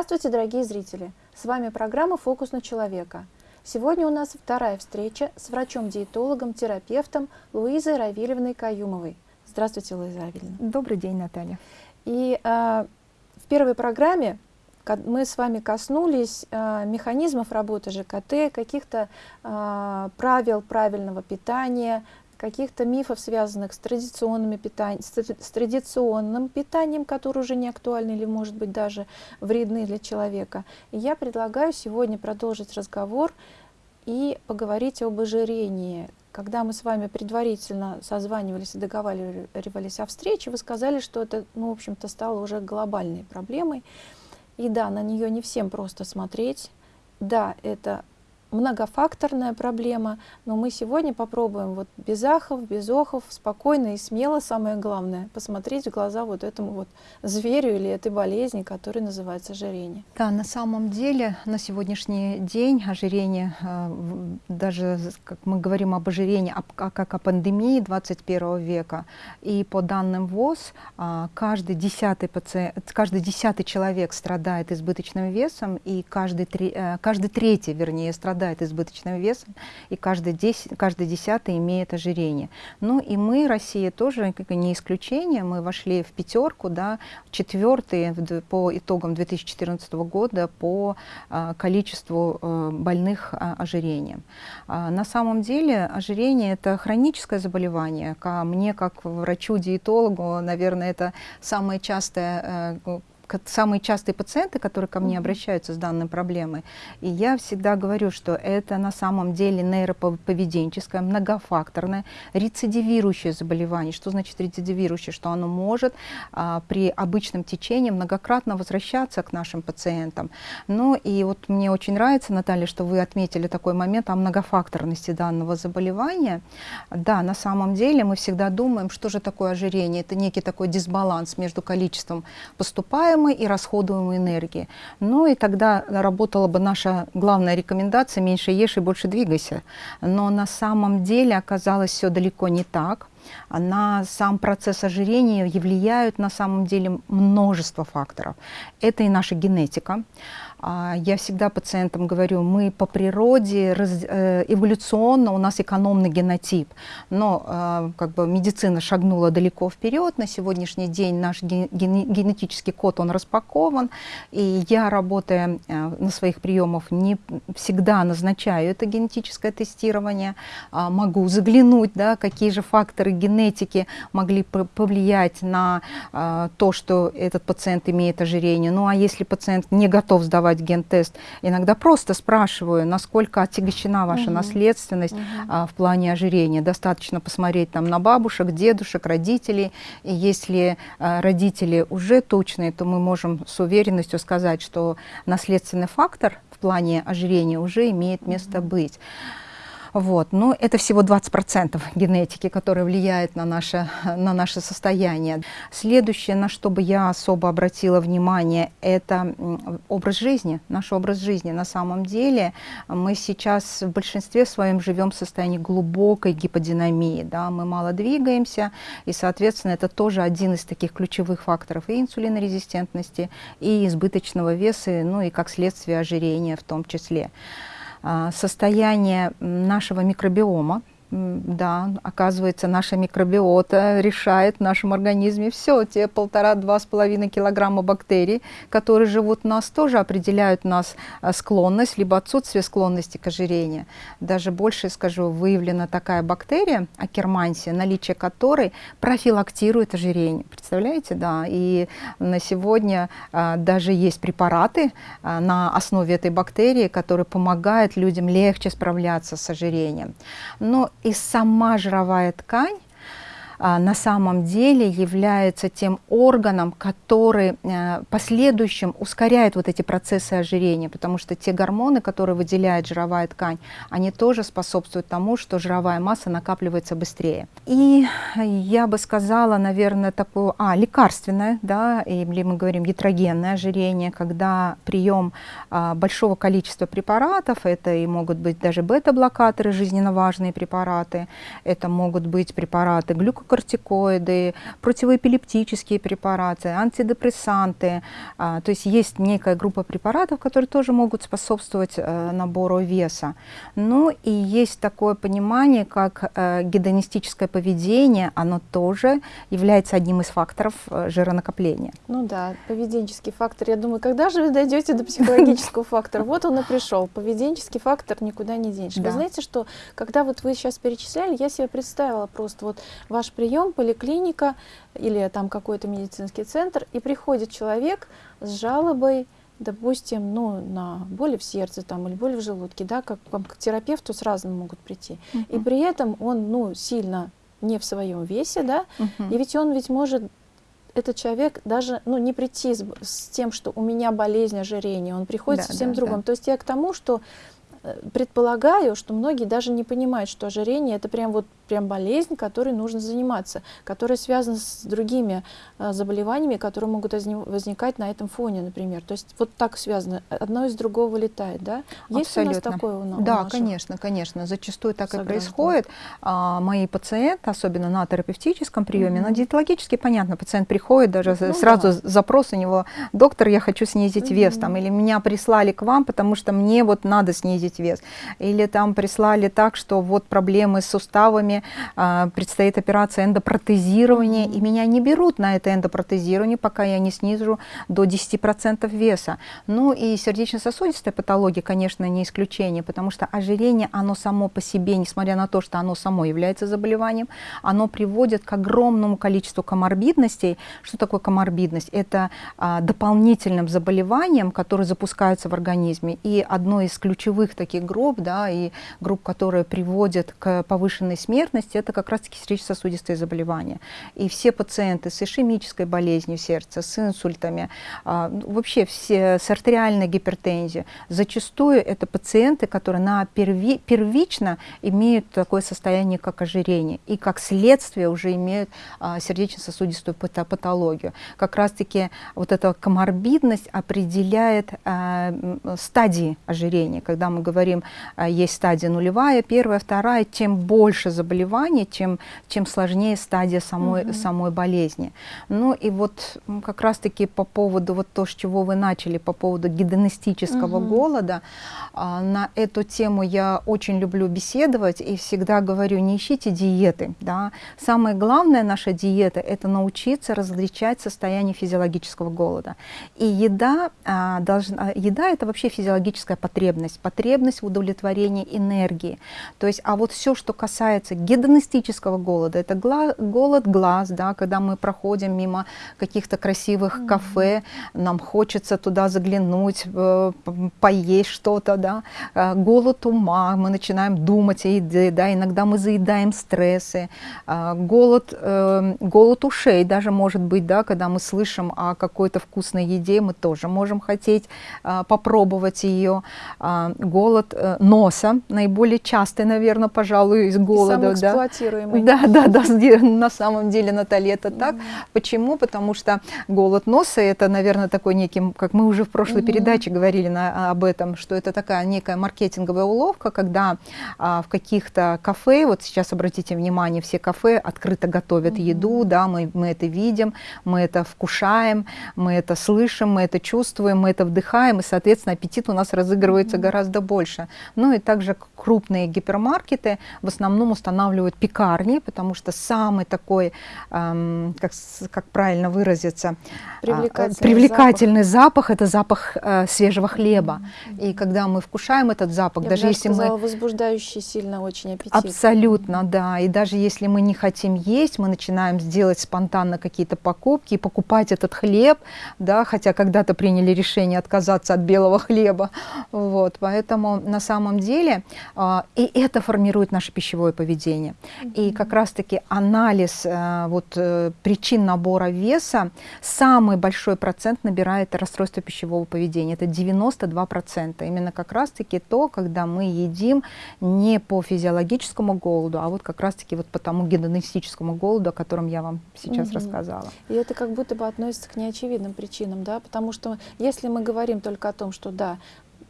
Здравствуйте, дорогие зрители! С вами программа «Фокус на человека». Сегодня у нас вторая встреча с врачом-диетологом, терапевтом Луизой Равильевной Каюмовой. Здравствуйте, Луиза Равильевна. Добрый день, Наталья. И э, в первой программе мы с вами коснулись э, механизмов работы ЖКТ, каких-то э, правил правильного питания, каких-то мифов, связанных с, традиционными питань, с, традиционным питанием, которое уже не актуально или, может быть, даже вредны для человека. Я предлагаю сегодня продолжить разговор и поговорить об ожирении. Когда мы с вами предварительно созванивались и договаривались о встрече, вы сказали, что это, ну, в общем-то, стало уже глобальной проблемой. И да, на нее не всем просто смотреть. Да, это многофакторная проблема, но мы сегодня попробуем вот без ахов, без охов, спокойно и смело, самое главное, посмотреть в глаза вот этому вот зверю или этой болезни, которая называется ожирение. Да, на самом деле на сегодняшний день ожирение, э, даже как мы говорим об ожирении, как о пандемии 21 века, и по данным ВОЗ, а, каждый десятый, пациент, каждый десятый человек страдает избыточным весом, и каждый, э, каждый третий, вернее, страдает страдает избыточным весом, и каждый, 10, каждый десятый имеет ожирение. Ну и мы, Россия, тоже не исключение, мы вошли в пятерку, да, четвертые по итогам 2014 года по а, количеству а, больных а, ожирением. А, на самом деле ожирение – это хроническое заболевание. Ко мне, как врачу-диетологу, наверное, это самое частое э, самые частые пациенты, которые ко мне обращаются с данной проблемой. И я всегда говорю, что это на самом деле нейроповеденческое, многофакторное, рецидивирующее заболевание. Что значит рецидивирующее? Что оно может а, при обычном течении многократно возвращаться к нашим пациентам. Ну и вот мне очень нравится, Наталья, что вы отметили такой момент о многофакторности данного заболевания. Да, на самом деле мы всегда думаем, что же такое ожирение. Это некий такой дисбаланс между количеством поступаемых получаемой и расходуемой энергии. Ну и тогда работала бы наша главная рекомендация «меньше ешь и больше двигайся». Но на самом деле оказалось все далеко не так на сам процесс ожирения влияют на самом деле множество факторов. Это и наша генетика. А, я всегда пациентам говорю, мы по природе, э, эволюционно у нас экономный генотип, но а, как бы медицина шагнула далеко вперед, на сегодняшний день наш генетический код, он распакован, и я, работая э, на своих приемах, не всегда назначаю это генетическое тестирование, а, могу заглянуть, да, какие же факторы генетики могли повлиять на то, что этот пациент имеет ожирение. Ну а если пациент не готов сдавать сдавать ген-тест, иногда просто спрашиваю, насколько отягощена ваша угу. наследственность угу. а, в плане ожирения. Достаточно посмотреть там на бабушек, дедушек, родителей. И если а, родители уже точные, то мы можем с уверенностью сказать, что наследственный фактор в плане ожирения уже имеет место угу. быть. Вот. Но это всего 20% генетики, которая влияет на наше, на наше состояние. Следующее, на что бы я особо обратила внимание, это образ жизни, наш образ жизни. На самом деле мы сейчас в большинстве своем живем в состоянии глубокой гиподинамии. Да? Мы мало двигаемся, и, соответственно, это тоже один из таких ключевых факторов и инсулинорезистентности, и избыточного веса, ну и как следствие ожирения в том числе. А, состояние нашего микробиома, да, оказывается, наша микробиота решает в нашем организме все. Те полтора-два с половиной килограмма бактерий, которые живут в нас, тоже определяют нас а, склонность, либо отсутствие склонности к ожирению. Даже больше скажу, выявлена такая бактерия, акермансия, наличие которой профилактирует ожирение. Представляете, да? И на сегодня а, даже есть препараты а, на основе этой бактерии, которые помогают людям легче справляться с ожирением. Но и сама жировая ткань на самом деле является тем органом, который э, последующим ускоряет вот эти процессы ожирения, потому что те гормоны, которые выделяет жировая ткань, они тоже способствуют тому, что жировая масса накапливается быстрее. И я бы сказала, наверное, такое, а, лекарственное, да, или мы говорим ятрогенное ожирение, когда прием а, большого количества препаратов, это и могут быть даже бета-блокаторы, жизненно важные препараты, это могут быть препараты глюкокортикоидные, глюкокортикоиды, противоэпилептические препараты, антидепрессанты. А, то есть есть некая группа препаратов, которые тоже могут способствовать э, набору веса. Ну и есть такое понимание, как э, гедонистическое поведение, оно тоже является одним из факторов э, жиронакопления. Ну да, поведенческий фактор. Я думаю, когда же вы дойдете до психологического фактора? Вот он и пришел. Поведенческий фактор никуда не денешь. Вы знаете, что когда вот вы сейчас перечисляли, я себе представила просто вот ваш прием, поликлиника или там какой-то медицинский центр, и приходит человек с жалобой, допустим, ну, на боли в сердце там, или боли в желудке, да, как, как к терапевту с разным могут прийти. Uh -huh. И при этом он ну, сильно не в своем весе, да, uh -huh. и ведь он ведь может этот человек даже ну, не прийти с, с тем, что у меня болезнь ожирения, он приходит да, совсем да, другом. Да. То есть я к тому, что Э, предполагаю, что многие даже не понимают, что ожирение это прям вот прям болезнь, которой нужно заниматься, которая связана с другими а, заболеваниями, которые могут возникать на этом фоне, например. То есть вот так связано, одно из другого вылетает, да? Есть Абсолютно. у нас такое у нас? Да, конечно, конечно. Зачастую так Согласна. и происходит. А, мои пациенты, особенно на терапевтическом приеме, mm -hmm. на диетологически, понятно, пациент приходит, даже ну, сразу да. запрос у него, доктор, я хочу снизить mm -hmm. вес, там, или меня прислали к вам, потому что мне вот надо снизить вес. Или там прислали так, что вот проблемы с суставами, а, предстоит операция эндопротезирования, mm -hmm. и меня не берут на это эндопротезирование, пока я не снижу до 10% веса. Ну и сердечно-сосудистая патология, конечно, не исключение, потому что ожирение, оно само по себе, несмотря на то, что оно само является заболеванием, оно приводит к огромному количеству коморбидностей. Что такое коморбидность? Это а, дополнительным заболеванием, которые запускаются в организме. И одно из ключевых таких групп, да, и групп, которые приводят к повышенной смертности, смертности это как раз-таки сердечно-сосудистые заболевания. И все пациенты с ишемической болезнью сердца, с инсультами, а, ну, вообще все с артериальной гипертензией, зачастую это пациенты, которые на перви, первично имеют такое состояние, как ожирение, и как следствие уже имеют а, сердечно-сосудистую патологию. Как раз-таки вот эта коморбидность определяет а, стадии ожирения. Когда мы говорим, есть стадия нулевая, первая, вторая, тем больше заболеваний, заболевание, чем, чем сложнее стадия самой, угу. самой болезни. Ну и вот как раз-таки по поводу вот то, с чего вы начали, по поводу гедонистического угу. голода, а, на эту тему я очень люблю беседовать и всегда говорю, не ищите диеты. Да? Самое главное наша диета – это научиться различать состояние физиологического голода. И еда, а, должна, еда – это вообще физиологическая потребность, потребность в удовлетворении энергии. То есть, а вот все, что касается гедонистического голода. Это гла голод глаз, да, когда мы проходим мимо каких-то красивых mm -hmm. кафе, нам хочется туда заглянуть, э, поесть что-то, да. Э, голод ума, мы начинаем думать о еде, да, иногда мы заедаем стрессы. Э, голод, голод ушей даже может быть, да, когда мы слышим о какой-то вкусной еде, мы тоже можем хотеть попробовать ее. Голод носа, наиболее частый, наверное, пожалуй, из голода, эксплуатируемый. Да, да, да, на самом деле, Наталья, это так. Почему? Потому что голод носа, это, наверное, такой некий, как мы уже в прошлой передаче говорили на, об этом, что это такая некая маркетинговая уловка, когда а, в каких-то кафе, вот сейчас обратите внимание, все кафе открыто готовят еду, да, мы, мы это видим, мы это вкушаем, мы это слышим, мы это чувствуем, мы это вдыхаем, и, соответственно, аппетит у нас разыгрывается гораздо больше. Ну и также крупные гипермаркеты в основном устанавливают устанавливают пекарни, потому что самый такой, эм, как, как правильно выразиться, привлекательный, привлекательный запах. запах – это запах э, свежего хлеба. Mm -hmm. И когда мы вкушаем этот запах, Я даже если сказала, мы… возбуждающий сильно очень аппетит. Абсолютно, да. И даже если мы не хотим есть, мы начинаем сделать спонтанно какие-то покупки и покупать этот хлеб, да, хотя когда-то приняли решение отказаться от белого хлеба. Вот, поэтому на самом деле э, и это формирует наше пищевое поведение поведения. Mm -hmm. И как раз-таки анализ э, вот, э, причин набора веса, самый большой процент набирает расстройство пищевого поведения. Это 92%. Именно как раз-таки то, когда мы едим не по физиологическому голоду, а вот как раз-таки вот по тому гедонистическому голоду, о котором я вам сейчас mm -hmm. рассказала. И это как будто бы относится к неочевидным причинам, да, потому что если мы говорим только о том, что да,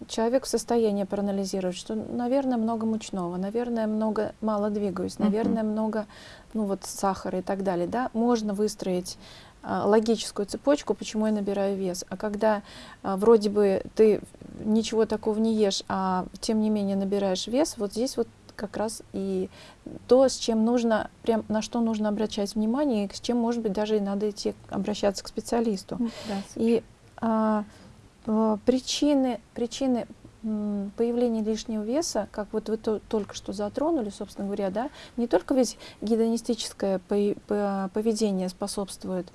человек в состоянии проанализировать, что, наверное, много мучного, наверное, много мало двигаюсь, наверное, uh-huh. много, ну вот сахара и так далее, да, можно выстроить а, логическую цепочку, почему я набираю вес. А когда а, вроде бы ты ничего такого не ешь, а тем не менее набираешь вес, вот здесь вот как раз и то, с чем нужно, прям на что нужно обращать внимание, и с чем, может быть, даже и надо идти обращаться к специалисту. Да, и а, причины, причины появления лишнего веса, как вот вы то, только что затронули, собственно говоря, да, не только ведь гедонистическое поведение способствует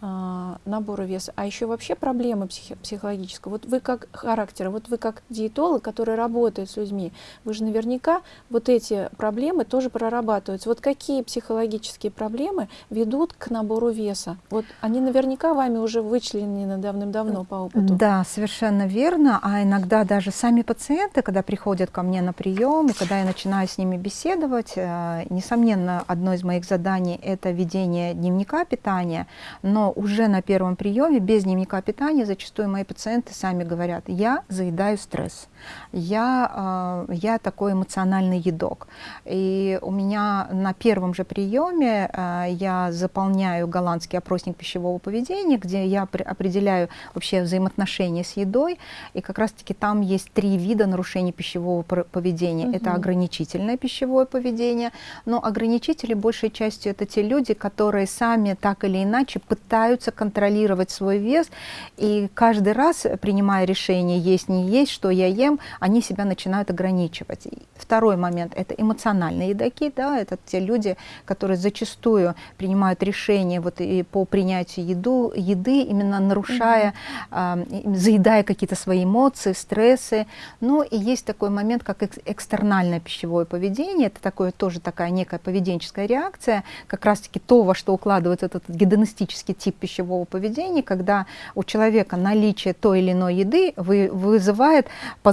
набора веса, а еще вообще проблемы психи психологические. Вот вы как характер, вот вы как диетолог, который работает с людьми, вы же наверняка вот эти проблемы тоже прорабатываете. Вот какие психологические проблемы ведут к набору веса? Вот они наверняка вами уже вычленены давным-давно по опыту. Да, совершенно верно. А иногда даже сами пациенты, когда приходят ко мне на прием, и когда я начинаю с ними беседовать, э, несомненно, одно из моих заданий это ведение дневника питания, но уже на первом приеме, без дневника питания, зачастую мои пациенты сами говорят, я заедаю стресс, я, э, я такой эмоциональный едок. И у меня на первом же приеме э, я заполняю голландский опросник пищевого поведения, где я определяю вообще взаимоотношения с едой, и как раз-таки там есть три вида нарушений пищевого поведения. Угу. Это ограничительное пищевое поведение, но ограничители большей частью это те люди, которые сами так или иначе пытаются пытаются контролировать свой вес, и каждый раз, принимая решение есть, не есть, что я ем, они себя начинают ограничивать. Второй момент – это эмоциональные едоки, да, это те люди, которые зачастую принимают решения вот и по принятию еду, еды, именно нарушая, mm-hmm. э, заедая какие-то свои эмоции, стрессы. Ну и есть такой момент, как экстернальное пищевое поведение, это такое тоже такая некая поведенческая реакция, как раз-таки то, во что укладывается этот гедонистический тип пищевого поведения, когда у человека наличие той или иной еды вы, вызывает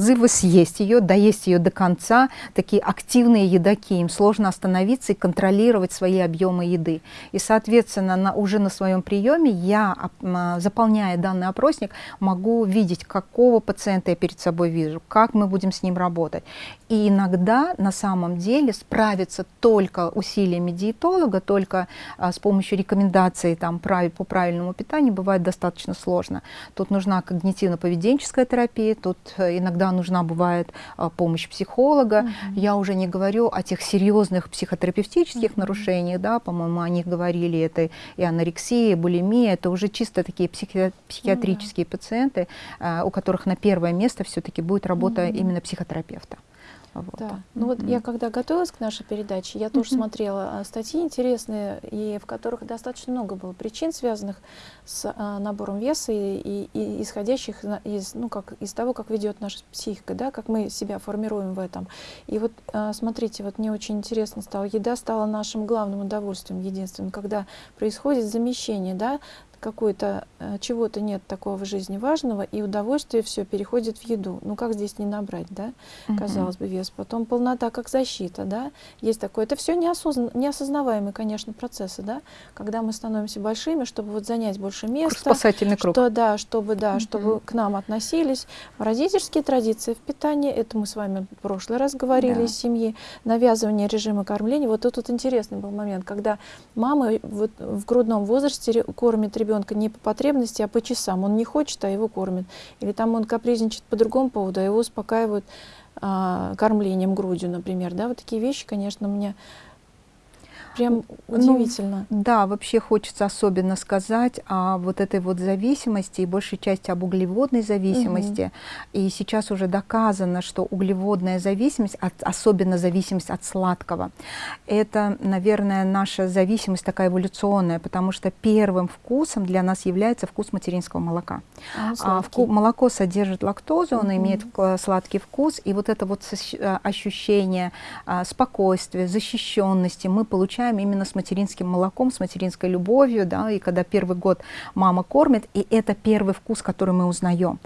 позывы съесть ее, доесть ее до конца. Такие активные едоки, им сложно остановиться и контролировать свои объемы еды. И, соответственно, на, уже на своем приеме я, заполняя данный опросник, могу видеть, какого пациента я перед собой вижу, как мы будем с ним работать. И иногда на самом деле справиться только усилиями диетолога, только а, с помощью рекомендаций там, по правильному питанию бывает достаточно сложно. Тут нужна когнитивно-поведенческая терапия, тут э, иногда нужна бывает а, помощь психолога. Угу. Я уже не говорю о тех серьезных психотерапевтических угу. нарушениях, да, по-моему, о них говорили, это и анорексия, и булимия, это уже чисто такие психи психиатрические угу. пациенты, а, у которых на первое место все-таки будет работа угу. именно психотерапевта. Вот. Да. Ну mm-hmm. вот я когда готовилась к нашей передаче, я тоже mm-hmm. смотрела а, статьи интересные, и в которых достаточно много было причин, связанных с а, набором веса и, и, и исходящих из, ну, как, из того, как ведет наша психика, да, как мы себя формируем в этом. И вот а, смотрите, вот мне очень интересно стало, еда стала нашим главным удовольствием, единственным, когда происходит замещение, да, какой-то э, чего-то нет такого в жизни важного, и удовольствие все переходит в еду. Ну как здесь не набрать, да? Угу. Казалось бы, вес. Потом полнота как защита, да? Есть такое. Это все неосознан... неосознаваемые, конечно, процессы, да? Когда мы становимся большими, чтобы вот занять больше места. Спасательный круг. Что, да, чтобы, да, угу. чтобы к нам относились. Родительские традиции в питании, это мы с вами в прошлый раз говорили да. из семьи, навязывание режима кормления. Вот тут вот интересный был момент, когда мама вот в грудном возрасте кормит ребенка ребенка не по потребности, а по часам. Он не хочет, а его кормят. Или там он капризничает по другому поводу, а его успокаивают а, кормлением грудью, например. Да, вот такие вещи, конечно, мне Прям ну, удивительно. Ну, да, вообще хочется особенно сказать о вот этой вот зависимости и большей части об углеводной зависимости. Угу. И сейчас уже доказано, что углеводная зависимость, от, особенно зависимость от сладкого, это, наверное, наша зависимость такая эволюционная, потому что первым вкусом для нас является вкус материнского молока. А, а, вку, молоко содержит лактозу, угу. он имеет сладкий вкус, и вот это вот ощущение а, спокойствия, защищенности мы получаем потребляем именно с материнским молоком, с материнской любовью, да, и когда первый год мама кормит, и это первый вкус, который мы узнаем.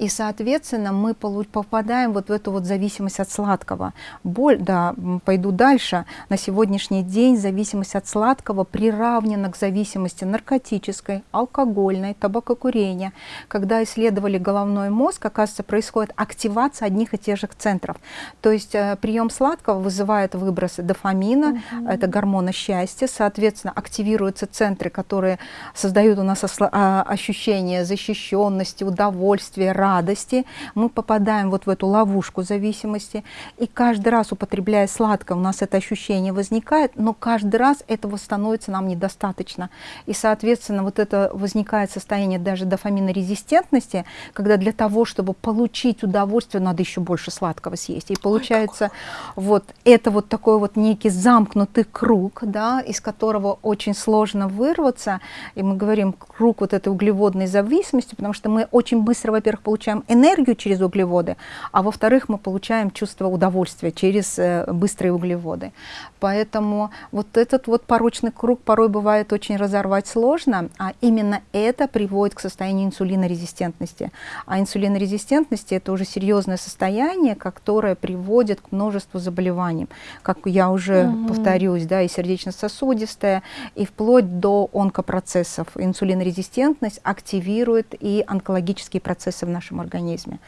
И, соответственно, мы попадаем вот в эту вот зависимость от сладкого. Боль, да, пойду дальше. На сегодняшний день зависимость от сладкого приравнена к зависимости наркотической, алкогольной, табакокурения. Когда исследовали головной мозг, оказывается, происходит активация одних и тех же центров. То есть э, прием сладкого вызывает выбросы дофамина, угу. это гормона счастья, соответственно, активируются центры, которые создают у нас а, ощущение защищенности, удовольствия, радости. Мы попадаем вот в эту ловушку зависимости, и каждый раз, употребляя сладкое, у нас это ощущение возникает, но каждый раз этого становится нам недостаточно. И, соответственно, вот это возникает состояние даже дофаминорезистентности, когда для того, чтобы получить удовольствие, надо еще больше сладкого съесть. И получается, Ой, вот это вот такой вот некий замкнутый круг, да, из которого очень сложно вырваться. И мы говорим круг вот этой углеводной зависимости, потому что мы очень быстро, во-первых, получаем энергию через углеводы, а во-вторых, мы получаем чувство удовольствия через э, быстрые углеводы. Поэтому вот этот вот порочный круг порой бывает очень разорвать сложно, а именно это приводит к состоянию инсулинорезистентности. А инсулинорезистентность это уже серьезное состояние, которое приводит к множеству заболеваний. Как я уже угу. повторюсь, да, и сердечно-сосудистая, и вплоть до онкопроцессов. Инсулинорезистентность активирует и онкологические процессы в нашем организме.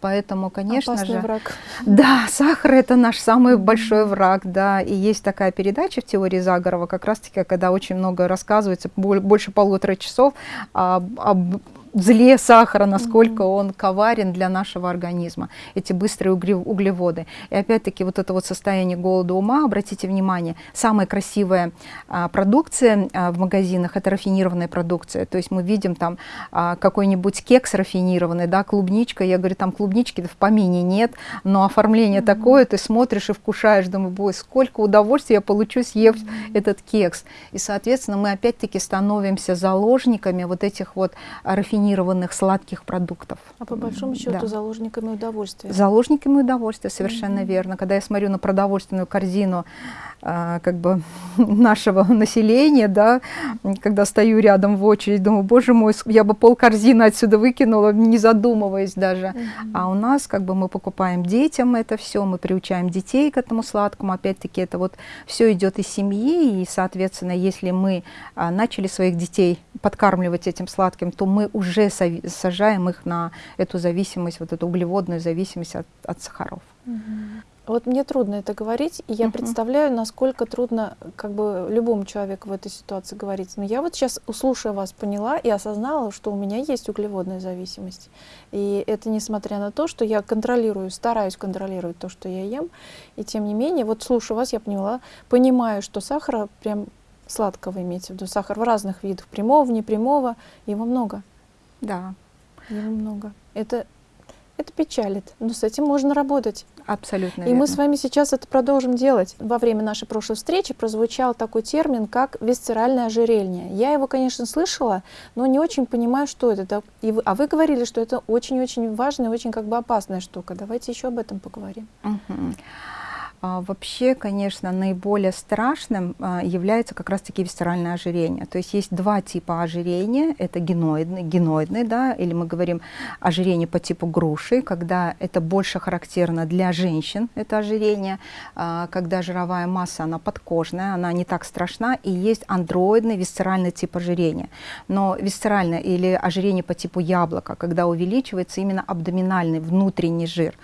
Поэтому, конечно Опасный же... враг. Да, сахар это наш самый большой враг, да, и есть такая передача в теории Загорова, как раз-таки, когда очень много рассказывается, больше полутора часов об, об зле сахара, насколько mm -hmm. он коварен для нашего организма, эти быстрые углеводы. И опять-таки вот это вот состояние голода ума, обратите внимание, самая красивая а, продукция а, в магазинах, это рафинированная продукция. То есть мы видим там а, какой-нибудь кекс рафинированный, да, клубничка, я говорю, там клубнички в помине нет, но оформление mm -hmm. такое, ты смотришь и вкушаешь, думаю, бой, сколько удовольствия я получу, съев mm -hmm. этот кекс. И, соответственно, мы опять-таки становимся заложниками вот этих вот рафинированных рафинированных сладких продуктов. А по большому счету да. заложниками удовольствия. Заложниками удовольствия, совершенно mm -hmm. верно. Когда я смотрю на продовольственную корзину а, как бы нашего населения, да, когда стою рядом в очередь, думаю, боже мой, я бы пол корзины отсюда выкинула, не задумываясь даже. Mm -hmm. А у нас как бы мы покупаем детям это все, мы приучаем детей к этому сладкому, опять-таки это вот все идет из семьи, и, соответственно, если мы а, начали своих детей подкармливать этим сладким, то мы уже сажаем их на эту зависимость, вот эту углеводную зависимость от, от сахаров. -hmm. Вот мне трудно это говорить, и я -huh. представляю, насколько трудно как бы любому человеку в этой ситуации говорить. Но я вот сейчас, услышав вас, поняла и осознала, что у меня есть углеводная зависимость. И это несмотря на то, что я контролирую, стараюсь контролировать то, что я ем. И тем не менее, вот слушая вас, я поняла, понимаю, что сахара прям сладкого имеется в виду. Сахар в разных видах, прямого, непрямого, его много. Да. Его много. Это, это печалит, но с этим можно работать. Абсолютно И верно. мы с вами сейчас это продолжим делать. Во время нашей прошлой встречи прозвучал такой термин, как висцеральное ожирение. Я его, конечно, слышала, но не очень понимаю, что это. И вы, а вы говорили, что это очень-очень важная, очень как бы опасная штука. Давайте еще об этом поговорим. Угу. А, вообще, конечно, наиболее страшным а, является как раз-таки висцеральное ожирение. То есть есть два типа ожирения. Это геноидный, геноидный да, или мы говорим ожирение по типу груши, когда это больше характерно для женщин, это ожирение, а, когда жировая масса, она подкожная, она не так страшна, и есть андроидный висцеральный тип ожирения. Но висцеральное или ожирение по типу яблока, когда увеличивается именно абдоминальный внутренний жир.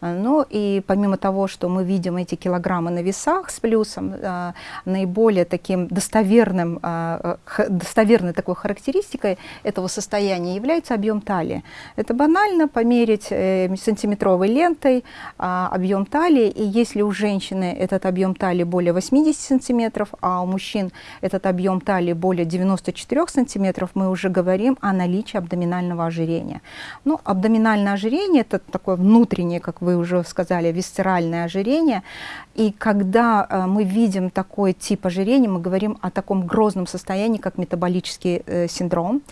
Ну и помимо того, что мы видим эти килограммы на весах с плюсом, э, наиболее таким достоверным, э, достоверной такой характеристикой этого состояния является объем талии. Это банально померить э, сантиметровой лентой объем талии, и если у женщины этот объем талии более 80 сантиметров, а у мужчин этот объем талии более 94 сантиметров, мы уже говорим о наличии абдоминального ожирения. Ну, абдоминальное ожирение – это такое внутреннее, как вы уже сказали, висцеральное ожирение, И когда э, мы видим такой тип ожирения, мы говорим о таком грозном состоянии, как метаболический э, синдром.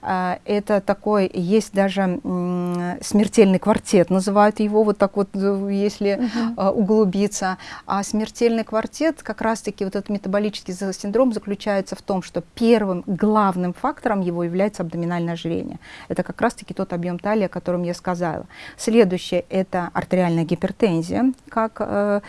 Э, это такой, есть даже э, смертельный квартет, называют его вот так вот, если э, углубиться. А смертельный квартет, как раз-таки вот этот метаболический синдром заключается в том, что первым главным фактором его является абдоминальное ожирение. Это как раз-таки тот объем талии, о котором я сказала. Следующее – это артериальная гипертензия, как э,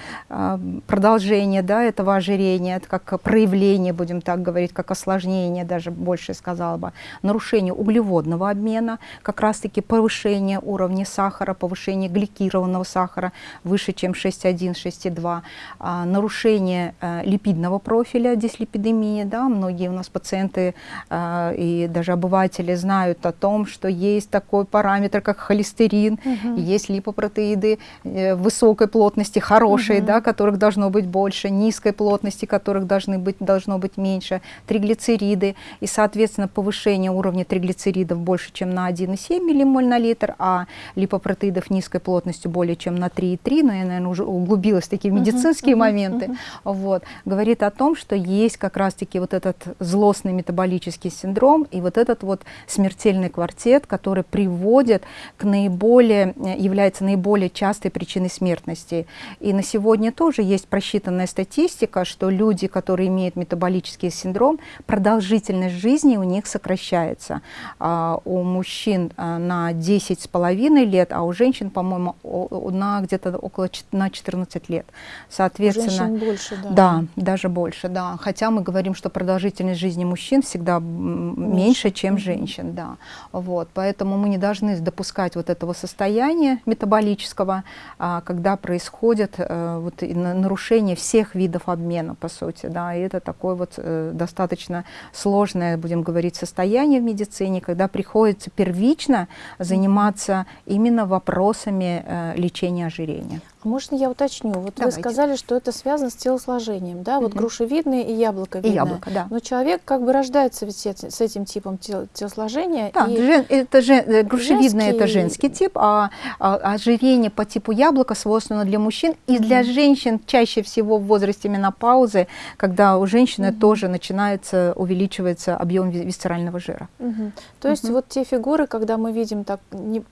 продолжение да, этого ожирения, как проявление, будем так говорить, как осложнение, даже больше сказала бы, нарушение углеводного обмена, как раз-таки повышение уровня сахара, повышение гликированного сахара выше, чем 6,1, 6,2, э, нарушение э, липидного профиля, дислипидемия, да, многие у нас пациенты э, и даже обыватели знают о том, что есть такой параметр, как холестерин, угу. есть липопротеиды э, высокой плотности, хорошие, угу. да, которых должно быть больше, низкой плотности, которых должны быть, должно быть меньше, триглицериды, и, соответственно, повышение уровня триглицеридов больше, чем на 1,7 миллимоль на литр, а липопротеидов низкой плотностью более чем на 3,3, но я, наверное, уже углубилась в такие медицинские -huh, моменты, -huh. вот, говорит о том, что есть как раз-таки вот этот злостный метаболический синдром и вот этот вот смертельный квартет, который приводит к наиболее, является наиболее частой причиной смертности. И на сегодня тоже есть просчитанная статистика, что люди, которые имеют метаболический синдром, продолжительность жизни у них сокращается. А, у мужчин а, на 10,5 лет, а у женщин, по-моему, на где-то около на 14 лет. Соответственно, у больше, да. Да, даже больше, да. Хотя мы говорим, что продолжительность жизни мужчин всегда меньше, меньше чем женщин, да. Вот, поэтому мы не должны допускать вот этого состояния метаболического, а, когда происходит э, вот, нарушение всех видов обмена, по сути, да, и это такое вот э, достаточно сложное, будем говорить, состояние в медицине, когда приходится первично заниматься именно вопросами э, лечения ожирения. Можно я уточню? Вот Давайте. вы сказали, что это связано с телосложением, да? Вот угу. грушевидное и яблоковидное. И яблоко, да. Но человек как бы рождается ведь с этим типом тел телосложения. Да, и... жен, это же, э, грушевидное женский... это женский тип, а, а ожирение по типу яблока свойственно для мужчин и угу. для женщин чаще всего в возрасте менопаузы, когда у женщины угу. тоже начинается, увеличивается объем висцерального жира. Угу. То есть угу. вот те фигуры, когда мы видим так не,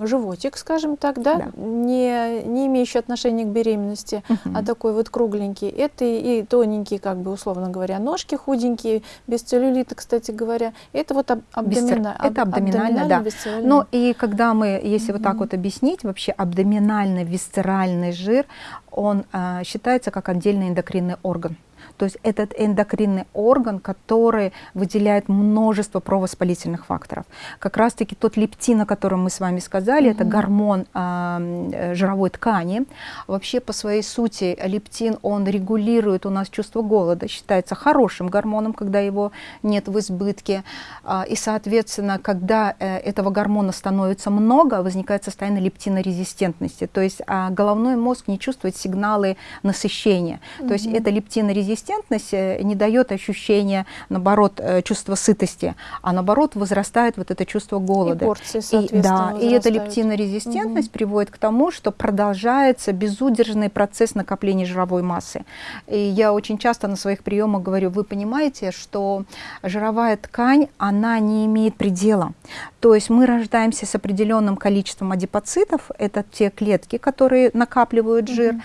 животик, скажем так, да, да. Не, не имеющий отношения к беременности, угу. а такой вот кругленький. Это и, тоненькие, как бы условно говоря, ножки худенькие, без целлюлита, кстати говоря. Это вот об, абдомина, это абдоминально, да. Но и когда мы, если угу. вот так вот объяснить, вообще абдоминальный висцеральный жир, он а, считается как отдельный эндокринный орган. То есть этот эндокринный орган, который выделяет множество провоспалительных факторов. Как раз-таки тот лептин, о котором мы с вами сказали, mm -hmm. это гормон э, жировой ткани. Вообще по своей сути лептин, он регулирует у нас чувство голода, считается хорошим гормоном, когда его нет в избытке. Э, и, соответственно, когда э, этого гормона становится много, возникает состояние лептинорезистентности. То есть э, головной мозг не чувствует сигналы насыщения. Mm -hmm. То есть это лептинорезистентность консистентность э, не дает ощущения, наоборот, э, чувства сытости, а наоборот возрастает вот это чувство голода. И порции, и, да, и эта лептинорезистентность угу. приводит к тому, что продолжается безудержный процесс накопления жировой массы. И я очень часто на своих приемах говорю, вы понимаете, что жировая ткань, она не имеет предела. То есть мы рождаемся с определенным количеством адипоцитов, это те клетки, которые накапливают жир, угу.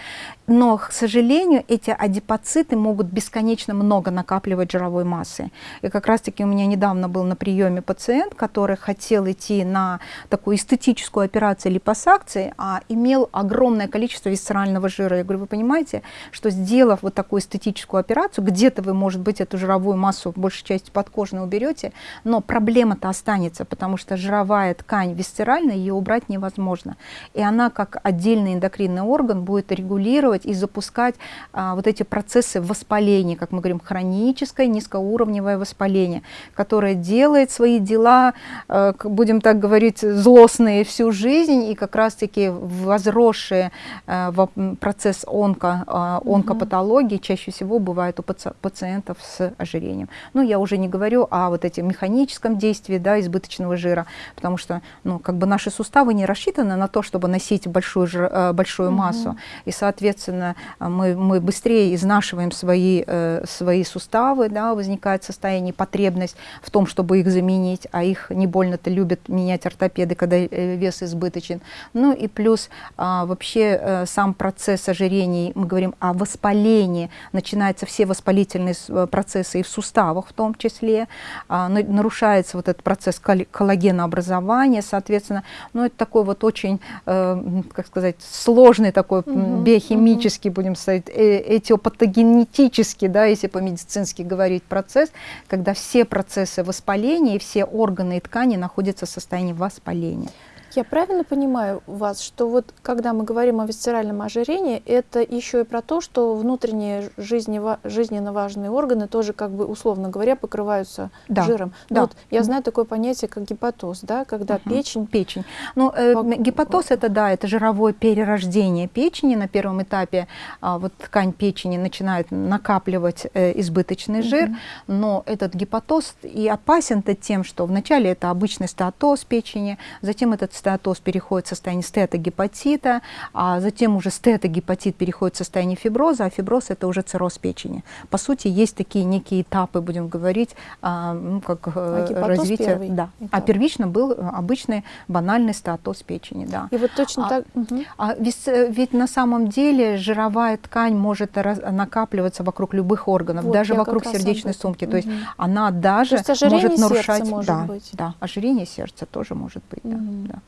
Но, к сожалению, эти адипоциты могут бесконечно много накапливать жировой массы. И как раз-таки у меня недавно был на приеме пациент, который хотел идти на такую эстетическую операцию липосакции, а имел огромное количество висцерального жира. Я говорю, вы понимаете, что сделав вот такую эстетическую операцию, где-то вы, может быть, эту жировую массу в большей части подкожно уберете, но проблема-то останется, потому что жировая ткань висцеральная, ее убрать невозможно. И она, как отдельный эндокринный орган, будет регулировать и запускать а, вот эти процессы воспаления как мы говорим, хроническое низкоуровневое воспаление, которое делает свои дела, э, будем так говорить, злостные всю жизнь, и как раз-таки возросшие э, процесс онко, э, онкопатологии чаще всего бывает у пациентов с ожирением. Ну, я уже не говорю о вот этом механическом действии да, избыточного жира, потому что ну, как бы наши суставы не рассчитаны на то, чтобы носить большую, большую массу, и, соответственно, соответственно, мы, мы быстрее изнашиваем свои, э, свои суставы, да, возникает состояние, потребность в том, чтобы их заменить, а их не больно-то любят менять ортопеды, когда э, вес избыточен. Ну и плюс а, вообще э, сам процесс ожирений, мы говорим о воспалении, начинаются все воспалительные процессы и в суставах в том числе, а, нарушается вот этот процесс коллагенообразования, соответственно, ну это такой вот очень, как сказать, сложный такой угу, биохимический, угу. будем сказать, этиопатогенетический, да, если по-медицински говорить, процесс, когда все процессы воспаления и все органы и ткани находятся в состоянии воспаления. Я правильно понимаю вас, что вот когда мы говорим о висцеральном ожирении, это еще и про то, что внутренние жизненно важные органы тоже, как бы условно говоря, покрываются да. жиром. Ну да. Вот я знаю такое понятие, как гепатоз, да, когда угу. печень... Печень. Ну, э, Пок... гепатоз это, да, это жировое перерождение печени на первом этапе. А, вот ткань печени начинает накапливать э, избыточный жир, угу. но этот гепатоз и опасен-то тем, что вначале это обычный стеатоз печени, затем этот стеатоз переходит в состояние стетогепатита, а затем уже стетогепатит переходит в состояние фиброза, а фиброз это уже цирроз печени. По сути, есть такие некие этапы, будем говорить, а, ну, как э, а развитие. Да. Этап. А первично был обычный банальный стеатоз печени. Да. И вот точно а, так. Угу. А ведь, э, ведь на самом деле жировая ткань может раз, накапливаться вокруг любых органов, вот, даже вокруг сердечной сумки. Угу. То есть она даже может нарушать. Может да, быть. да, ожирение сердца тоже может быть. Угу. Да, да.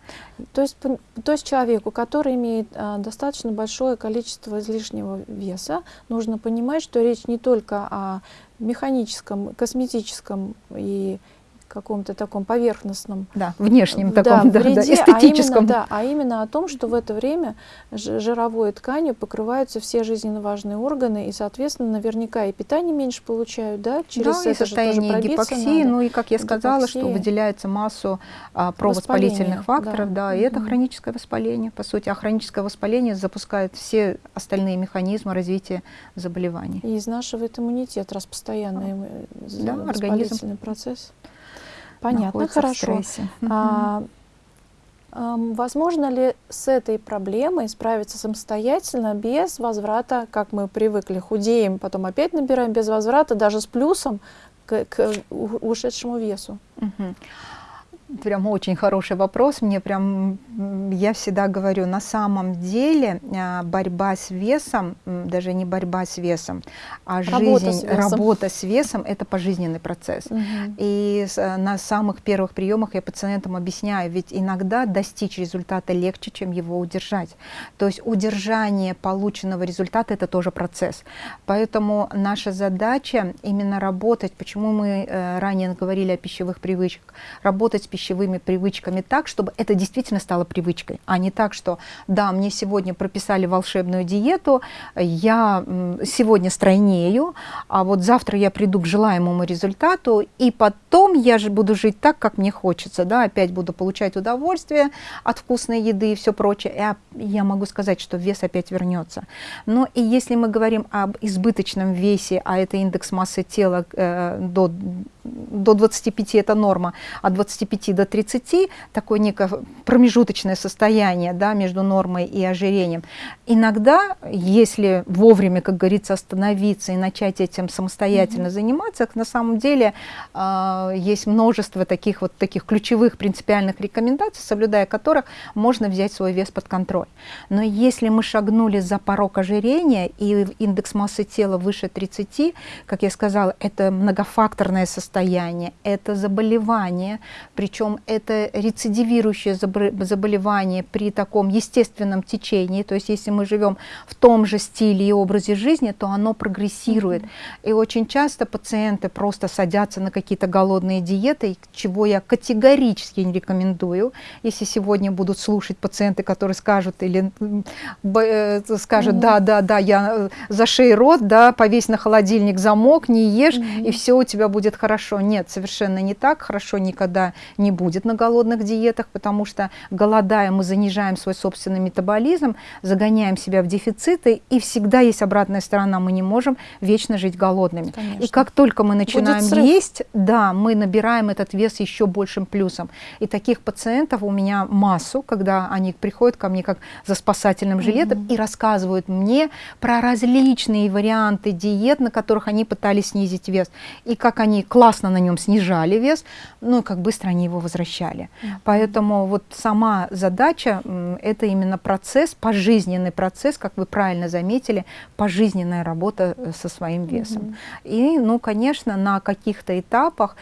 То есть, то есть человеку, который имеет а, достаточно большое количество излишнего веса, нужно понимать, что речь не только о механическом, косметическом и каком-то таком поверхностном, да, внешнем таком, да, вреде, да, эстетическом. А именно, да, а именно о том, что в это время жировой тканью покрываются все жизненно важные органы, и, соответственно, наверняка и питание меньше получают, да, через да, это и состояние гипоксии, надо. ну и, как я сказала, гипоксия. что выделяется массу а, провоспалительных факторов, да, да и это хроническое воспаление, по сути, а хроническое воспаление запускает все остальные механизмы развития заболеваний. И изнашивает иммунитет, раз постоянный а, да, организм процесс. Понятно, хорошо. А, а, возможно ли с этой проблемой справиться самостоятельно без возврата, как мы привыкли, худеем, потом опять набираем без возврата, даже с плюсом к, к ушедшему весу? Угу. Прям очень хороший вопрос. Мне прям, я всегда говорю, на самом деле а, борьба с весом, даже не борьба с весом, а работа жизнь, с работа с весом – это пожизненный процесс. Угу. И на самых первых приемах я пациентам объясняю, ведь иногда достичь результата легче, чем его удержать. То есть удержание полученного результата – это тоже процесс. Поэтому наша задача именно работать, почему мы э, ранее говорили о пищевых привычках, работать с пищевыми пищевыми привычками так, чтобы это действительно стало привычкой, а не так, что да, мне сегодня прописали волшебную диету, я сегодня стройнею, а вот завтра я приду к желаемому результату, и потом я же буду жить так, как мне хочется, да, опять буду получать удовольствие от вкусной еды и все прочее, и я могу сказать, что вес опять вернется. Но и если мы говорим об избыточном весе, а это индекс массы тела э, до до 25 это норма, от 25 до 30 такое некое промежуточное состояние да, между нормой и ожирением. Иногда, если вовремя, как говорится, остановиться и начать этим самостоятельно mm -hmm. заниматься, на самом деле э, есть множество таких вот таких ключевых принципиальных рекомендаций, соблюдая которых можно взять свой вес под контроль. Но если мы шагнули за порог ожирения и индекс массы тела выше 30, как я сказала, это многофакторное состояние, состояние, это заболевание, причем это рецидивирующее заболевание при таком естественном течении, то есть если мы живем в том же стиле и образе жизни, то оно прогрессирует. Mm -hmm. И очень часто пациенты просто садятся на какие-то голодные диеты, чего я категорически не рекомендую. Если сегодня будут слушать пациенты, которые скажут или э, скажут, mm -hmm. да, да, да, я э, за шею рот, да, повесь на холодильник замок, не ешь, mm -hmm. и все у тебя будет хорошо хорошо. Нет, совершенно не так. Хорошо никогда не будет на голодных диетах, потому что голодая мы занижаем свой собственный метаболизм, загоняем себя в дефициты, и всегда есть обратная сторона. Мы не можем вечно жить голодными. Конечно. И как только мы начинаем есть, да, мы набираем этот вес еще большим плюсом. И таких пациентов у меня массу, когда они приходят ко мне как за спасательным жилетом mm -hmm. и рассказывают мне про различные варианты диет, на которых они пытались снизить вес, и как они классно на нем снижали вес, ну и как быстро они его возвращали. Mm -hmm. Поэтому вот сама задача – это именно процесс, пожизненный процесс, как вы правильно заметили, пожизненная работа э, со своим весом. Mm -hmm. И, ну, конечно, на каких-то этапах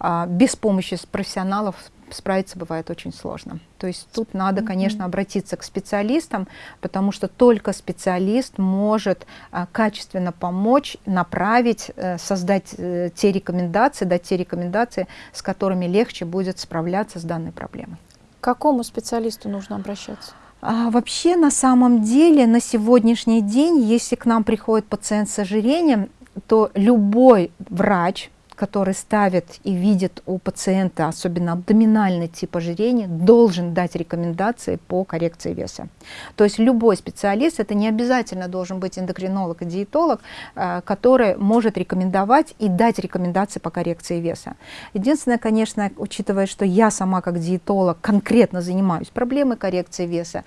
а, без помощи профессионалов справиться бывает очень сложно. То есть тут надо, конечно, обратиться к специалистам, потому что только специалист может а, качественно помочь, направить, э, создать э, те рекомендации, дать те рекомендации, с которыми легче будет справляться с данной проблемой. К какому специалисту нужно обращаться? А, вообще, на самом деле, на сегодняшний день, если к нам приходит пациент с ожирением, то любой врач, который ставит и видит у пациента, особенно абдоминальный тип ожирения, должен дать рекомендации по коррекции веса. То есть любой специалист, это не обязательно должен быть эндокринолог и диетолог, э, который может рекомендовать и дать рекомендации по коррекции веса. Единственное, конечно, учитывая, что я сама как диетолог конкретно занимаюсь проблемой коррекции веса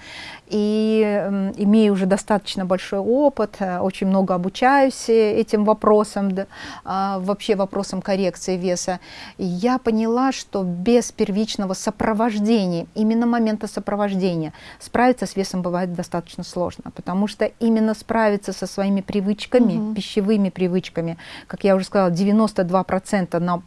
и э, имею уже достаточно большой опыт, э, очень много обучаюсь этим вопросам, да, э, вообще вопросам коррекции веса, я поняла, что без первичного сопровождения, именно момента сопровождения, справиться с весом бывает достаточно сложно, потому что именно справиться со своими привычками, угу. пищевыми привычками, как я уже сказала, 92% на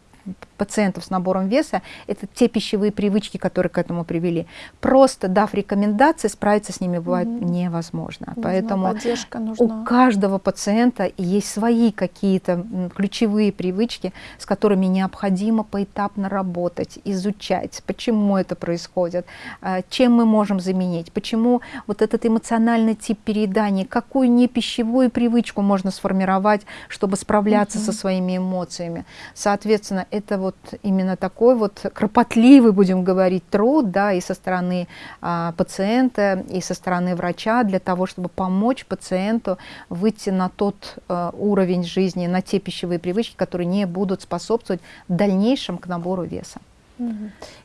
пациентов с набором веса, это те пищевые привычки, которые к этому привели. Просто дав рекомендации, справиться с ними бывает угу. невозможно. Нужна Поэтому нужна. у каждого пациента есть свои какие-то ключевые привычки, с которыми необходимо поэтапно работать, изучать, почему это происходит, а, чем мы можем заменить, почему вот этот эмоциональный тип переедания, какую не пищевую привычку можно сформировать, чтобы справляться угу. со своими эмоциями. Соответственно, это вот именно такой вот кропотливый, будем говорить, труд, да, и со стороны а, пациента, и со стороны врача для того, чтобы помочь пациенту выйти на тот а, уровень жизни, на те пищевые привычки, которые не будут способствовать дальнейшем к набору веса.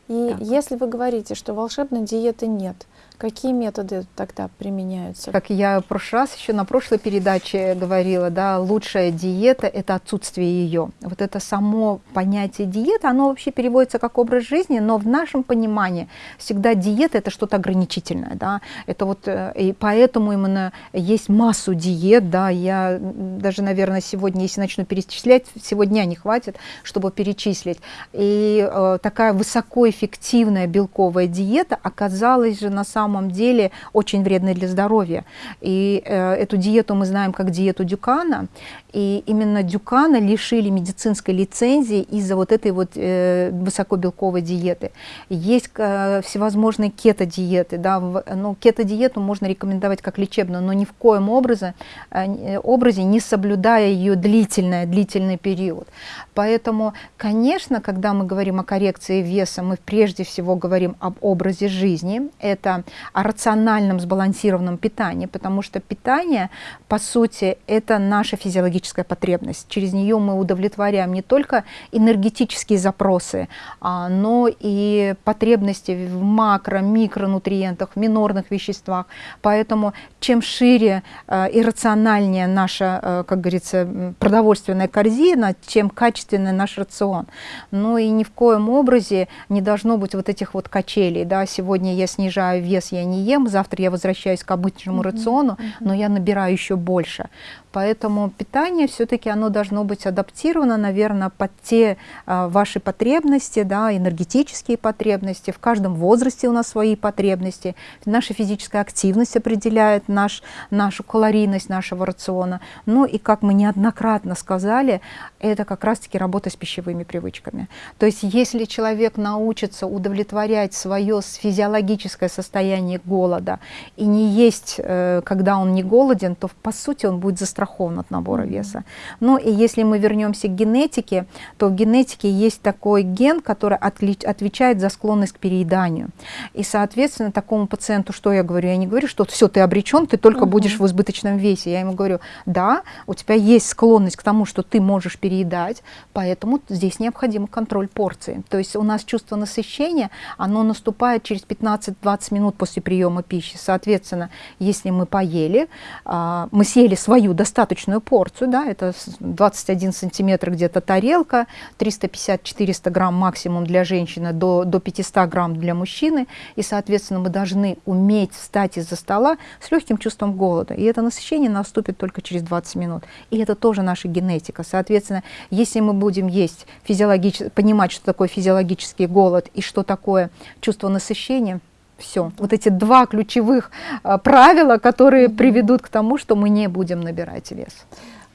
И так. если вы говорите, что волшебной диеты нет, Какие методы тогда применяются? Как я в прошлый раз еще на прошлой передаче говорила, да, лучшая диета – это отсутствие ее. Вот это само понятие диета, оно вообще переводится как образ жизни, но в нашем понимании всегда диета – это что-то ограничительное, да, это вот, э, и поэтому именно есть массу диет, да, я даже, наверное, сегодня, если начну перечислять, сегодня не хватит, чтобы перечислить. И э, такая высокоэффективная белковая диета оказалась же на самом самом деле очень вредны для здоровья. И э, эту диету мы знаем как диету Дюкана, и именно Дюкана лишили медицинской лицензии из-за вот этой вот э, высокобелковой диеты. Есть э, всевозможные кето-диеты, да, в, ну, кето-диету можно рекомендовать как лечебную, но ни в коем образе, э, образе не соблюдая ее длительный, длительный период. Поэтому, конечно, когда мы говорим о коррекции веса, мы прежде всего говорим об образе жизни. Это о рациональном сбалансированном питании, потому что питание, по сути, это наша физиологическая потребность. Через нее мы удовлетворяем не только энергетические запросы, а, но и потребности в макро, микронутриентах, в минорных веществах. Поэтому чем шире э, и рациональнее наша, э, как говорится, продовольственная корзина, чем качественный наш рацион. Ну и ни в коем образе не должно быть вот этих вот качелей. Да? Сегодня я снижаю вес вес я не ем, завтра я возвращаюсь к обычному mm -hmm. рациону, mm -hmm. но я набираю еще больше. Поэтому питание все-таки оно должно быть адаптировано, наверное, под те а, ваши потребности, да, энергетические потребности. В каждом возрасте у нас свои потребности. Наша физическая активность определяет наш, нашу калорийность нашего рациона. Ну и, как мы неоднократно сказали, это как раз-таки работа с пищевыми привычками. То есть если человек научится удовлетворять свое физиологическое состояние голода и не есть, э, когда он не голоден, то по сути он будет застрахован застрахован от набора mm -hmm. веса. Ну и если мы вернемся к генетике, то в генетике есть такой ген, который отвечает за склонность к перееданию. И, соответственно, такому пациенту, что я говорю? Я не говорю, что все, ты обречен, ты только mm -hmm. будешь в избыточном весе. Я ему говорю, да, у тебя есть склонность к тому, что ты можешь переедать, поэтому здесь необходим контроль порции. То есть у нас чувство насыщения, оно наступает через 15-20 минут после приема пищи. Соответственно, если мы поели, а, мы съели свою достаточную порцию, да, это 21 сантиметр где-то тарелка, 350-400 грамм максимум для женщины, до, до 500 грамм для мужчины, и, соответственно, мы должны уметь встать из-за стола с легким чувством голода, и это насыщение наступит только через 20 минут, и это тоже наша генетика. Соответственно, если мы будем есть физиологически, понимать, что такое физиологический голод и что такое чувство насыщения, все. Вот эти два ключевых а, правила, которые приведут к тому, что мы не будем набирать вес.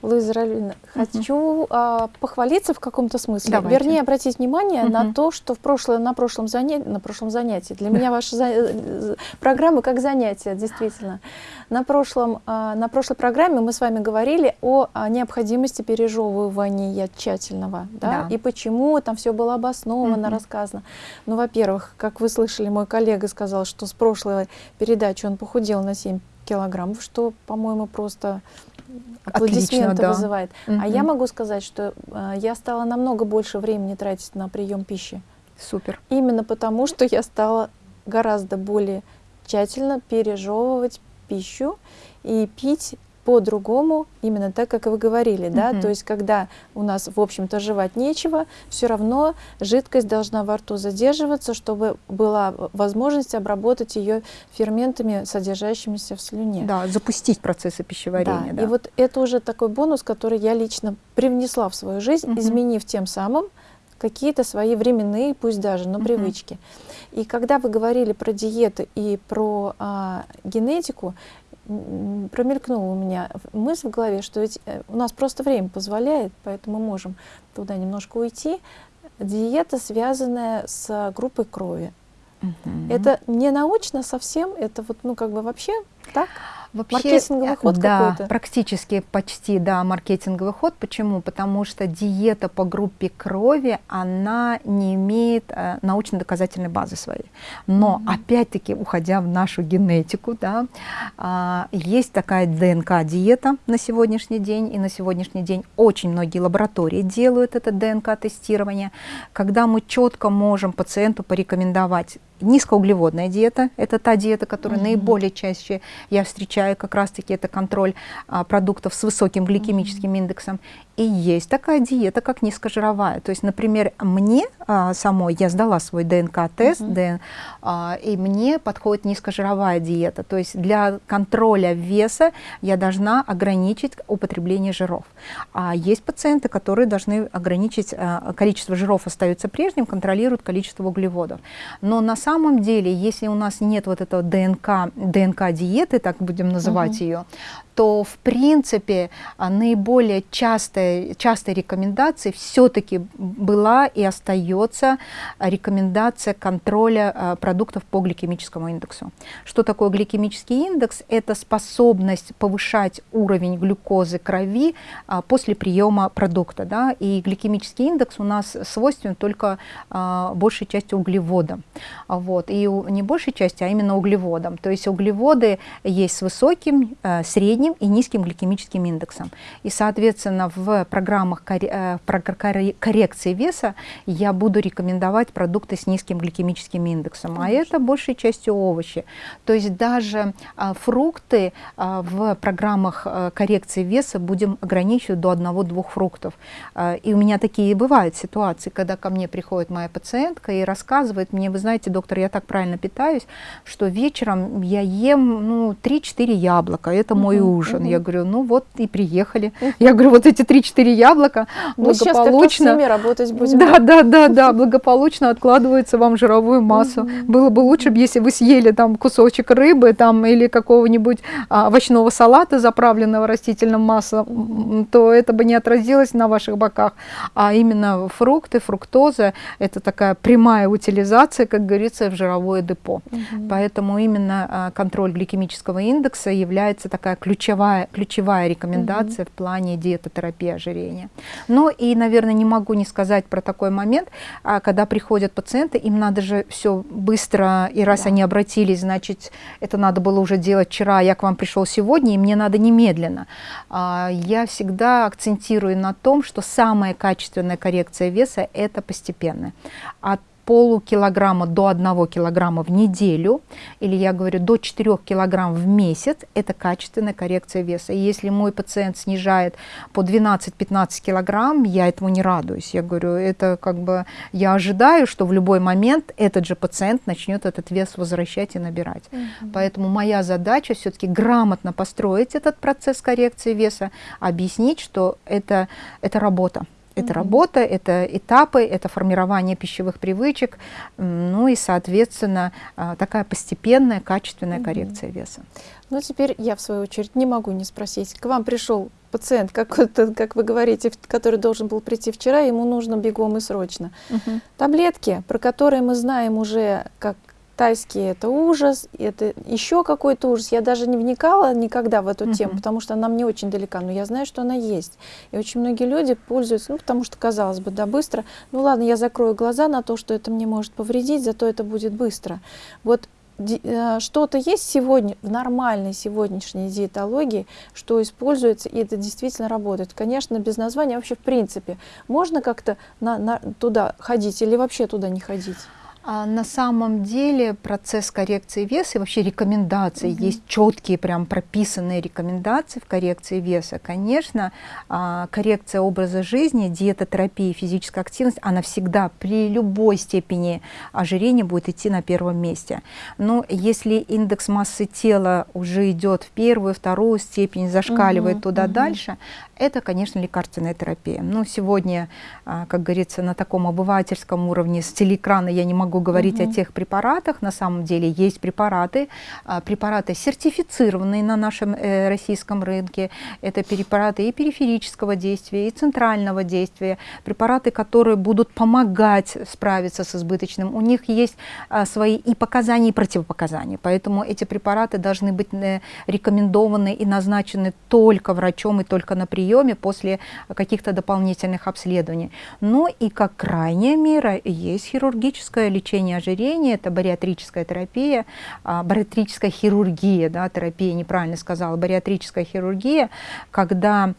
Луиза Ралина, хочу а, похвалиться в каком-то смысле, Давайте. вернее обратить внимание угу. на то, что в прошлое, на, прошлом занятии, на прошлом занятии, для меня ваша за, программа как занятие, действительно. На, прошлом, а, на прошлой программе мы с вами говорили о, о необходимости пережевывания тщательного, да? Да. и почему там все было обосновано, угу. рассказано. Ну, во-первых, как вы слышали, мой коллега сказал, что с прошлой передачи он похудел на 7 килограммов, что, по-моему, просто аплодисменты Отлично, да. вызывает. Угу. А я могу сказать, что э, я стала намного больше времени тратить на прием пищи. Супер. Именно потому, что я стала гораздо более тщательно пережевывать пищу и пить по-другому, именно так, как вы говорили, да, uh -huh. то есть когда у нас, в общем-то, жевать нечего, все равно жидкость должна во рту задерживаться, чтобы была возможность обработать ее ферментами, содержащимися в слюне. Да, запустить процессы пищеварения. Да, да. и вот это уже такой бонус, который я лично привнесла в свою жизнь, uh -huh. изменив тем самым какие-то свои временные, пусть даже, но uh -huh. привычки. И когда вы говорили про диеты и про а, генетику, промелькнула у меня мысль в голове, что ведь э, у нас просто время позволяет, поэтому мы можем туда немножко уйти. Диета, связанная с группой крови. Угу. Это не научно совсем, это вот, ну, как бы вообще так? Вообще, маркетинговый ход да, практически почти, да, маркетинговый ход. Почему? Потому что диета по группе крови, она не имеет э, научно-доказательной базы своей. Но, mm -hmm. опять-таки, уходя в нашу генетику, да, э, есть такая ДНК-диета на сегодняшний день, и на сегодняшний день очень многие лаборатории делают это ДНК-тестирование, когда мы четко можем пациенту порекомендовать Низкоуглеводная диета – это та диета, которую mm -hmm. наиболее чаще я встречаю, как раз-таки это контроль а, продуктов с высоким гликемическим mm -hmm. индексом. И есть такая диета, как низкожировая. То есть, например, мне а, самой, я сдала свой ДНК-тест, uh -huh. а, и мне подходит низкожировая диета. То есть для контроля веса я должна ограничить употребление жиров. А есть пациенты, которые должны ограничить, а, количество жиров остается прежним, контролируют количество углеводов. Но на самом деле, если у нас нет вот этого ДНК, ДНК-диеты, так будем называть -huh. ее, то в принципе а, наиболее частой, частой рекомендацией все-таки была и остается рекомендация контроля а, продуктов по гликемическому индексу. Что такое гликемический индекс? Это способность повышать уровень глюкозы крови а, после приема продукта. Да? И гликемический индекс у нас свойственен только большей частью углеводам. Вот. И не большей части, а именно углеводам. То есть углеводы есть с высоким, средним, средним и низким гликемическим индексом. И, соответственно, в программах э, коррекции веса я буду рекомендовать продукты с низким гликемическим индексом, а это большей частью овощи. То есть даже а, фрукты а, в программах а, коррекции веса будем ограничивать до одного-двух фруктов. А, и у меня такие бывают ситуации, когда ко мне приходит моя пациентка и рассказывает мне, вы знаете, доктор, я так правильно питаюсь, что вечером я ем ну, 3-4 яблока, это мой ужин. Угу. Я говорю, ну вот и приехали. Угу. Я говорю, вот эти 3-4 яблока Мы благополучно... Мы работать будем. Да, да, да, да, благополучно откладываются вам жировую массу. Угу. Было бы лучше, если вы съели там кусочек рыбы там или какого-нибудь а, овощного салата, заправленного растительным маслом, то это бы не отразилось на ваших боках. А именно фрукты, фруктоза, это такая прямая утилизация, как говорится, ложится в жировое депо. Угу. Поэтому именно а, контроль гликемического индекса является такая ключевая, ключевая рекомендация угу. в плане диетотерапии ожирения. Но и, наверное, не могу не сказать про такой момент, а, когда приходят пациенты, им надо же все быстро, и раз да. они обратились, значит, это надо было уже делать вчера, я к вам пришел сегодня, и мне надо немедленно. А, я всегда акцентирую на том, что самая качественная коррекция веса – это постепенная. От полукилограмма до 1 килограмма в неделю, или я говорю до 4 килограмм в месяц, это качественная коррекция веса. И если мой пациент снижает по 12-15 килограмм, я этому не радуюсь. Я говорю, это как бы, я ожидаю, что в любой момент этот же пациент начнет этот вес возвращать и набирать. Угу. Поэтому моя задача все-таки грамотно построить этот процесс коррекции веса, объяснить, что это, это работа. Это работа, это этапы, это формирование пищевых привычек, ну и, соответственно, а, такая постепенная, качественная коррекция веса. Ну, теперь я, в свою очередь, не могу не спросить. К вам пришел пациент, как, как вы говорите, который должен был прийти вчера, ему нужно бегом и срочно. Угу. Таблетки, про которые мы знаем уже, как тайский это ужас, это еще какой-то ужас. Я даже не вникала никогда в эту -huh. тему, потому что она мне очень далека, но я знаю, что она есть. И очень многие люди пользуются, ну, потому что, казалось бы, да, быстро. Ну ладно, я закрою глаза на то, что это мне может повредить, зато это будет быстро. Вот э, что-то есть сегодня в нормальной сегодняшней диетологии, что используется, и это действительно работает. Конечно, без названия вообще в принципе. Можно как-то на, на, туда ходить или вообще туда не ходить? А на самом деле процесс коррекции веса и вообще рекомендации, угу. есть четкие прям прописанные рекомендации в коррекции веса. Конечно, а, коррекция образа жизни, диетотерапия, физическая активность, она всегда при любой степени ожирения будет идти на первом месте. Но если индекс массы тела уже идет в первую, вторую степень, зашкаливает угу, туда угу. дальше, это, конечно, лекарственная терапия. Но сегодня, а, как говорится, на таком обывательском уровне с телеэкрана я не могу говорить угу. о тех препаратах. На самом деле есть препараты, а, препараты сертифицированные на нашем э, российском рынке. Это препараты и периферического действия, и центрального действия. Препараты, которые будут помогать справиться с избыточным. У них есть а, свои и показания, и противопоказания. Поэтому эти препараты должны быть э, рекомендованы и назначены только врачом и только на приеме после каких-то дополнительных обследований. Но и как крайняя мера есть хирургическое лечение ожирения, это бариатрическая терапия, а, бариатрическая хирургия, да, терапия, неправильно сказала, бариатрическая хирургия, когда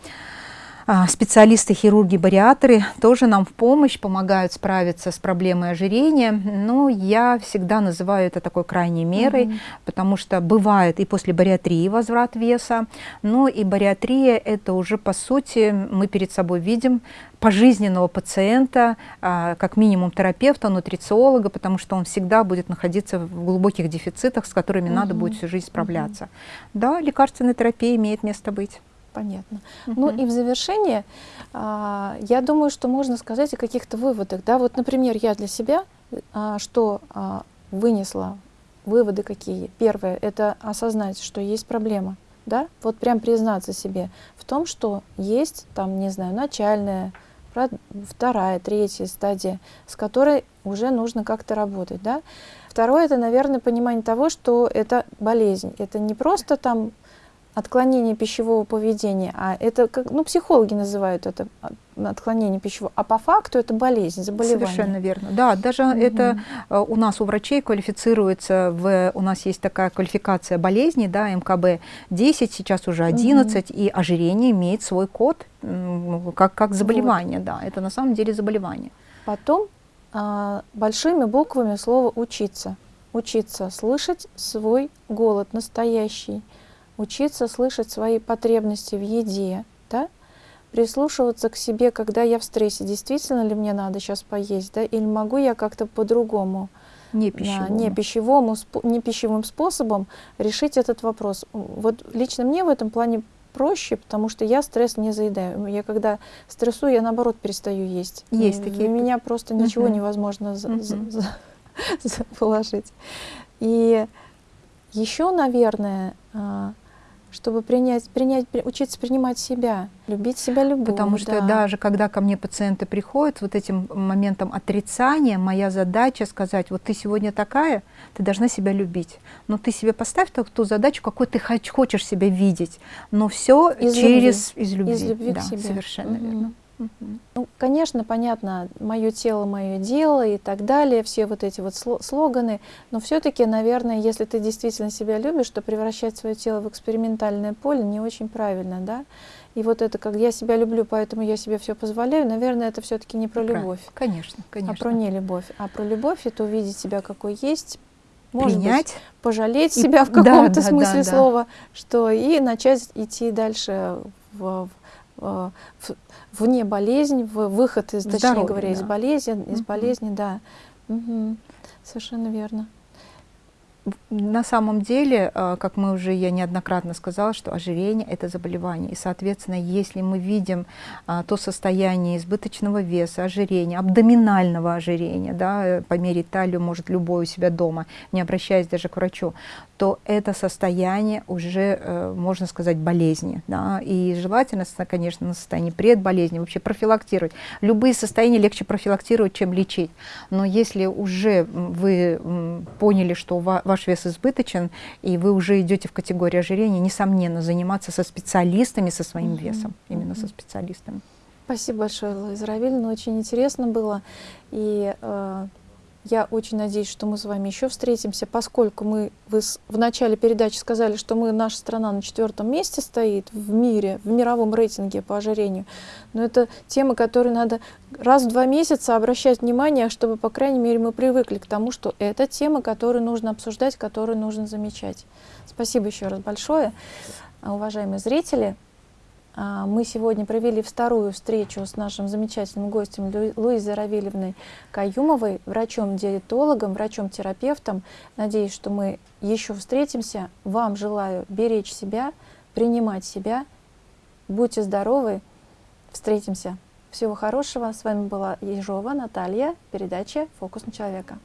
специалисты, хирурги, бариатры тоже нам в помощь, помогают справиться с проблемой ожирения. Но я всегда называю это такой крайней мерой, угу. потому что бывает и после бариатрии возврат веса, но и бариатрия это уже по сути мы перед собой видим пожизненного пациента, а, как минимум терапевта, нутрициолога, потому что он всегда будет находиться в глубоких дефицитах, с которыми угу. надо будет всю жизнь справляться. Угу. Да, лекарственная терапия имеет место быть. Понятно. -huh. Ну и в завершение, а, я думаю, что можно сказать о каких-то выводах. Да? Вот, например, я для себя а, что а, вынесла, выводы какие? Первое, это осознать, что есть проблема. Да? Вот прям признаться себе в том, что есть, там, не знаю, начальная, вторая, третья стадия, с которой уже нужно как-то работать. Да? Второе, это, наверное, понимание того, что это болезнь. Это не просто там отклонение пищевого поведения, а это, как, ну, психологи называют это отклонение пищевого, а по факту это болезнь, заболевание. Совершенно верно. Да, даже угу. это э, у нас у врачей квалифицируется, в, у нас есть такая квалификация болезней, да, МКБ-10, сейчас уже 11, угу. и ожирение имеет свой код как, как заболевание, вот. да, это на самом деле заболевание. Потом а, большими буквами слово «учиться». Учиться слышать свой голод настоящий, учиться слышать свои потребности в еде, да? прислушиваться к себе, когда я в стрессе, действительно ли мне надо сейчас поесть, да? или могу я как-то по-другому, не пищевому. Да, не, пищевому, не пищевым способом решить этот вопрос. Вот лично мне в этом плане проще, потому что я стресс не заедаю. Я когда стрессую, я наоборот перестаю есть. Есть такие. Для меня просто ничего uh невозможно за, uh за, за, положить. И еще, наверное, а, чтобы принять, принять, учиться принимать себя, любить себя любовь. Потому что да. даже когда ко мне пациенты приходят вот этим моментом отрицания, моя задача сказать, вот ты сегодня такая, ты должна себя любить. Но ты себе поставь ту, ту задачу, какой ты хочешь себя видеть. Но все из через любви. из любви. Из любви да, к себе. Совершенно угу. верно. Ну, конечно, понятно, мое тело, мое дело и так далее, все вот эти вот слоганы, но все-таки, наверное, если ты действительно себя любишь, то превращать свое тело в экспериментальное поле не очень правильно, да? И вот это, как я себя люблю, поэтому я себе все позволяю, наверное, это все-таки не про любовь. Конечно, конечно. А про не любовь. А про любовь это увидеть себя какой есть, может принять, быть, пожалеть себя в каком-то да, смысле да, да, слова, что и начать идти дальше в, в, в, вне болезнь, в выход из, точнее говоря, да. из болезни, из болезни, да. Угу. Совершенно верно на самом деле, э, как мы уже, я неоднократно сказала, что ожирение – это заболевание. И, соответственно, если мы видим а, то состояние избыточного веса, ожирения, абдоминального ожирения, да, э, померить талию может любой у себя дома, не обращаясь даже к врачу, то это состояние уже, э, можно сказать, болезни. Да, и желательно, конечно, на состоянии предболезни вообще профилактировать. Любые состояния легче профилактировать, чем лечить. Но если уже вы поняли, что ваш вес избыточен, и вы уже идете в категорию ожирения, несомненно, заниматься со специалистами, со своим весом, именно со специалистами. Спасибо большое, Луиза Равильевна, очень интересно было. И э, я очень надеюсь, что мы с вами еще встретимся, поскольку мы вы в начале передачи сказали, что мы, наша страна на четвертом месте стоит в мире, в мировом рейтинге по ожирению. Но это тема, которой надо раз в два месяца обращать внимание, чтобы, по крайней мере, мы привыкли к тому, что это тема, которую нужно обсуждать, которую нужно замечать. Спасибо еще раз большое, уважаемые зрители. А, мы сегодня провели вторую встречу с нашим замечательным гостем Луизой Равильевной Каюмовой, врачом-диетологом, врачом-терапевтом. Надеюсь, что мы еще встретимся. Вам желаю беречь себя, принимать себя. Будьте здоровы. Встретимся. Всего хорошего. С вами была Ежова Наталья, передача «Фокус на человека».